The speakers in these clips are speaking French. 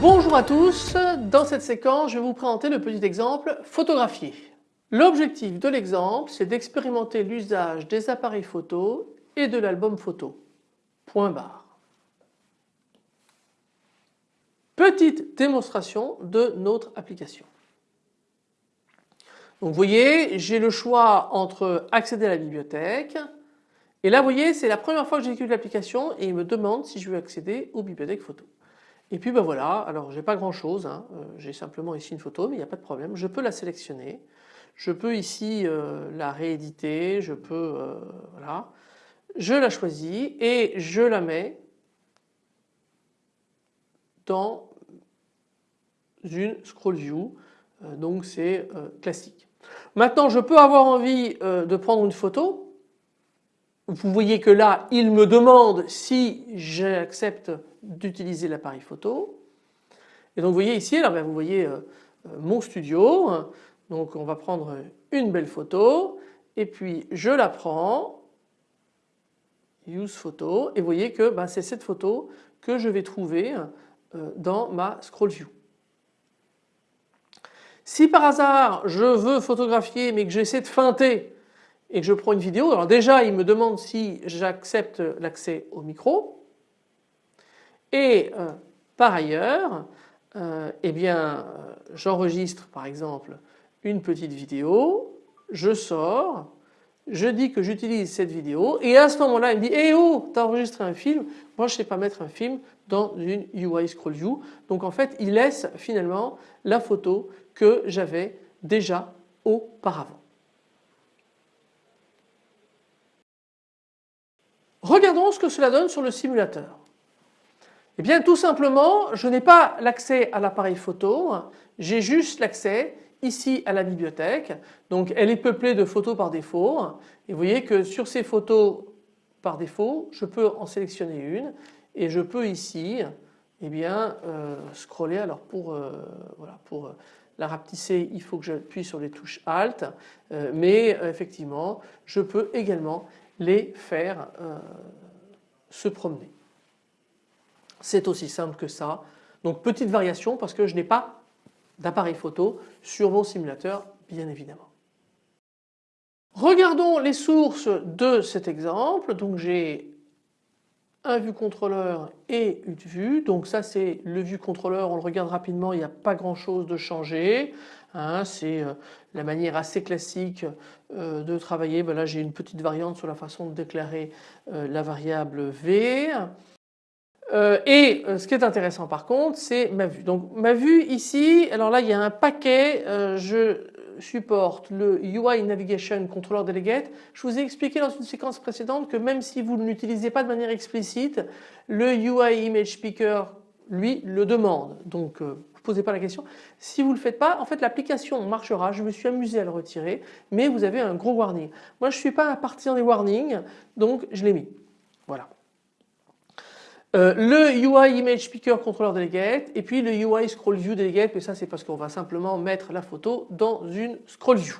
Bonjour à tous, dans cette séquence je vais vous présenter le petit exemple photographié. L'objectif de l'exemple c'est d'expérimenter l'usage des appareils photo et de l'album photo. Point barre. Petite démonstration de notre application. Donc vous voyez j'ai le choix entre accéder à la bibliothèque et là vous voyez c'est la première fois que j'exécute l'application et il me demande si je veux accéder aux bibliothèques photo. Et puis ben voilà, alors j'ai pas grand chose, hein. Euh, j'ai simplement ici une photo mais il n'y a pas de problème, je peux la sélectionner, je peux ici euh, la rééditer, je peux, euh, voilà, je la choisis et je la mets dans une scroll view, donc c'est classique. Maintenant je peux avoir envie de prendre une photo, vous voyez que là il me demande si j'accepte d'utiliser l'appareil photo. Et donc vous voyez ici, alors ben, vous voyez euh, euh, mon studio, donc on va prendre une belle photo et puis je la prends, use photo et vous voyez que ben, c'est cette photo que je vais trouver euh, dans ma scroll view. Si par hasard je veux photographier mais que j'essaie de feinter et que je prends une vidéo, alors déjà il me demande si j'accepte l'accès au micro. Et euh, par ailleurs euh, eh bien euh, j'enregistre par exemple une petite vidéo, je sors, je dis que j'utilise cette vidéo et à ce moment-là il me dit Eh oh t'as enregistré un film, moi je sais pas mettre un film dans une UI Scroll View. Donc en fait il laisse finalement la photo que j'avais déjà auparavant. Regardons ce que cela donne sur le simulateur. Eh bien tout simplement je n'ai pas l'accès à l'appareil photo, j'ai juste l'accès ici à la bibliothèque. Donc elle est peuplée de photos par défaut et vous voyez que sur ces photos par défaut je peux en sélectionner une et je peux ici eh bien euh, scroller alors pour, euh, voilà, pour euh, la rapetisser il faut que j'appuie sur les touches Alt mais effectivement je peux également les faire euh, se promener. C'est aussi simple que ça. Donc petite variation parce que je n'ai pas d'appareil photo sur mon simulateur bien évidemment. Regardons les sources de cet exemple. Donc j'ai un vue contrôleur et une vue. Donc ça c'est le vue contrôleur, on le regarde rapidement, il n'y a pas grand chose de changé. Hein. c'est euh, la manière assez classique euh, de travailler. Ben là j'ai une petite variante sur la façon de déclarer euh, la variable V. et ce qui est intéressant par contre c'est ma vue. Donc ma vue ici, alors là il y a un paquet, je supporte le UI Navigation Controller Delegate. Je vous ai expliqué dans une séquence précédente que même si vous ne l'utilisez pas de manière explicite, le UI Image Speaker lui le demande. Donc ne euh, vous posez pas la question. Si vous ne le faites pas, en fait l'application marchera. Je me suis amusé à le retirer, mais vous avez un gros warning. Moi je ne suis pas un partisan des warnings, donc je l'ai mis. Voilà. Euh, le UI Image Speaker Controller Delegate et puis le UI Scroll View Delegate mais ça c'est parce qu'on va simplement mettre la photo dans une Scroll View.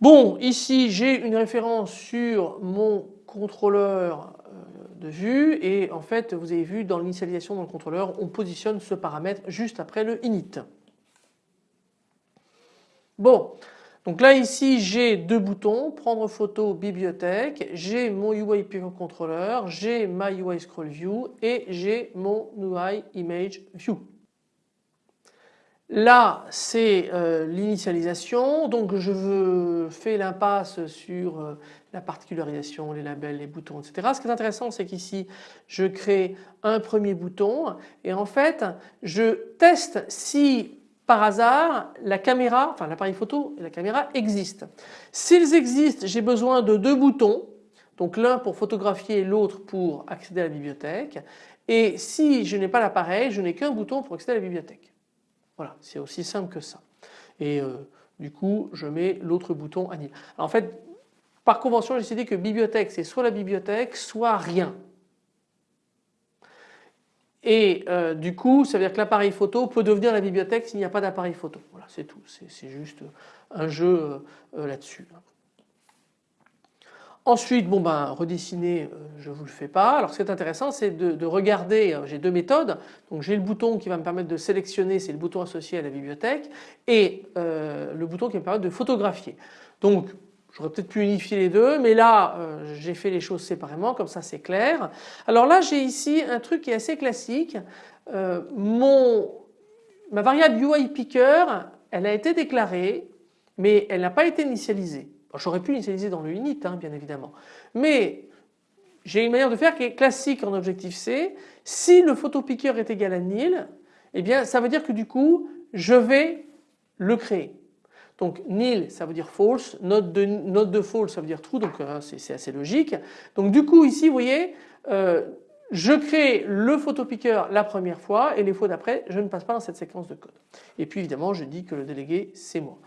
Bon ici j'ai une référence sur mon contrôleur euh, de vue et en fait vous avez vu dans l'initialisation dans le contrôleur on positionne ce paramètre juste après le init. Bon donc là ici j'ai deux boutons, prendre photo, bibliothèque, j'ai mon UI Pivot Controller, j'ai ma UI Scroll View et j'ai mon UI Image View. Là c'est euh, l'initialisation donc je veux faire l'impasse sur euh, la particularisation, les labels, les boutons etc. Ce qui est intéressant c'est qu'ici je crée un premier bouton et en fait je teste si par hasard la caméra, enfin l'appareil photo et la caméra existent. S'ils existent j'ai besoin de deux boutons donc l'un pour photographier et l'autre pour accéder à la bibliothèque et si je n'ai pas l'appareil je n'ai qu'un bouton pour accéder à la bibliothèque. Voilà c'est aussi simple que ça et euh, du coup je mets l'autre bouton à En fait par convention j'ai décidé que bibliothèque c'est soit la bibliothèque soit rien. Et euh, du coup ça veut dire que l'appareil photo peut devenir la bibliothèque s'il n'y a pas d'appareil photo. Voilà c'est tout, c'est juste un jeu là-dessus. Ensuite, bon ben, redessiner, je ne vous le fais pas. Alors ce qui est intéressant, c'est de, regarder, j'ai deux méthodes. Donc j'ai le bouton qui va me permettre de sélectionner, c'est le bouton associé à la bibliothèque, et le bouton qui va me permettre de photographier. Donc J'aurais peut-être pu unifier les deux mais là euh, j'ai fait les choses séparément comme ça c'est clair. Alors là j'ai ici un truc qui est assez classique. Euh, mon, ma variable UI picker elle a été déclarée mais elle n'a pas été initialisée. J'aurais pu l'initialiser dans le init hein, bien évidemment mais j'ai une manière de faire qui est classique en Objective-C. Si le photopicker est égal à nil eh bien ça veut dire que du coup je vais le créer. Donc nil ça veut dire false, note de, de false ça veut dire true donc euh, c'est assez logique. Donc du coup ici vous voyez euh, je crée le photopicker la première fois et les fois d'après je ne passe pas dans cette séquence de code. Et puis évidemment je dis que le délégué c'est moi.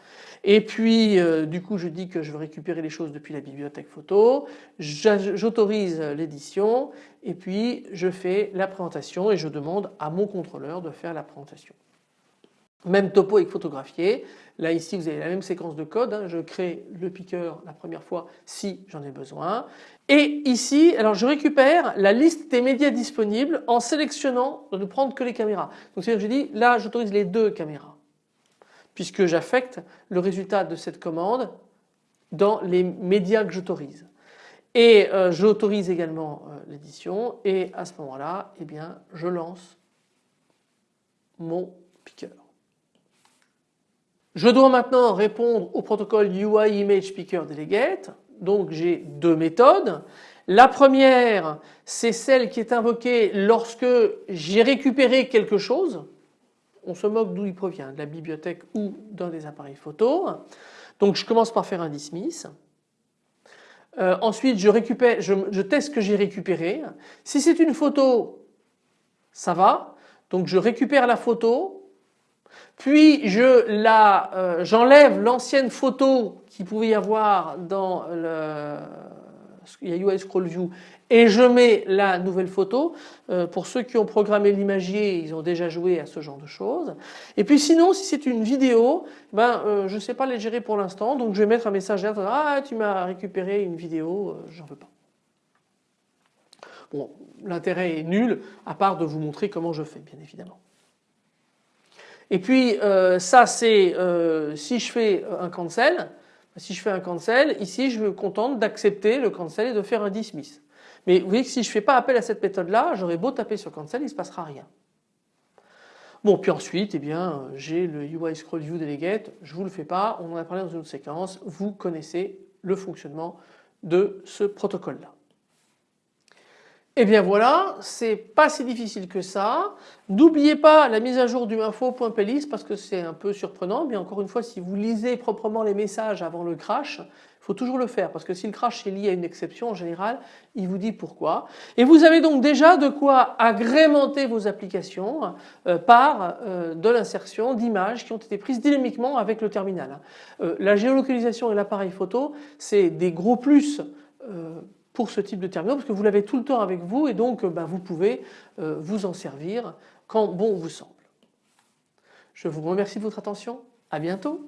Et puis euh, du coup je dis que je veux récupérer les choses depuis la bibliothèque photo, j'autorise l'édition et puis je fais la présentation et je demande à mon contrôleur de faire la présentation. Même topo avec photographié. Là ici vous avez la même séquence de code. Hein. Je crée le picker la première fois si j'en ai besoin. Et ici alors je récupère la liste des médias disponibles en sélectionnant de ne prendre que les caméras. Donc c'est-à-dire que je dis là j'autorise les deux caméras puisque j'affecte le résultat de cette commande dans les médias que j'autorise. Et euh, j'autorise également euh, l'édition et à ce moment-là eh bien je lance mon picker. Je dois maintenant répondre au protocole UI Image Delegate. Donc j'ai deux méthodes. La première, c'est celle qui est invoquée lorsque j'ai récupéré quelque chose. On se moque d'où il provient, de la bibliothèque ou d'un des appareils photo. Donc je commence par faire un dismiss. Euh, ensuite je récupère, je teste ce que j'ai récupéré. Si c'est une photo, ça va. Donc je récupère la photo, puis euh, j'enlève l'ancienne photo qui pouvait y avoir dans le il y a UI Scroll View et je mets la nouvelle photo. Euh, pour ceux qui ont programmé l'imagier, ils ont déjà joué à ce genre de choses. Et puis sinon, si c'est une vidéo, ben euh, je ne sais pas les gérer pour l'instant, donc je vais mettre un message là, ah tu m'as récupéré une vidéo, j'en veux pas. Bon, l'intérêt est nul, à part de vous montrer comment je fais, bien évidemment. Et puis euh, ça c'est euh, si je fais un cancel, si je fais un cancel, ici je me contente d'accepter le cancel et de faire un dismiss. Mais vous voyez que si je ne fais pas appel à cette méthode là, j'aurais beau taper sur cancel, il ne se passera rien. Bon puis ensuite eh bien j'ai le UI scroll view delegate, je vous le fais pas, on en a parlé dans une autre séquence, vous connaissez le fonctionnement de ce protocole là. Et eh bien voilà, c'est pas si difficile que ça. N'oubliez pas la mise à jour du info.pelis parce que c'est un peu surprenant, mais encore une fois si vous lisez proprement les messages avant le crash, il faut toujours le faire parce que si le crash est lié à une exception en général, il vous dit pourquoi. Et vous avez donc déjà de quoi agrémenter vos applications euh, par euh, de l'insertion d'images qui ont été prises dynamiquement avec le terminal. Euh, la géolocalisation et l'appareil photo, c'est des gros plus pour ce type de terminaux parce que vous l'avez tout le temps avec vous et donc ben, vous pouvez euh, vous en servir quand bon vous semble. Je vous remercie de votre attention. À bientôt.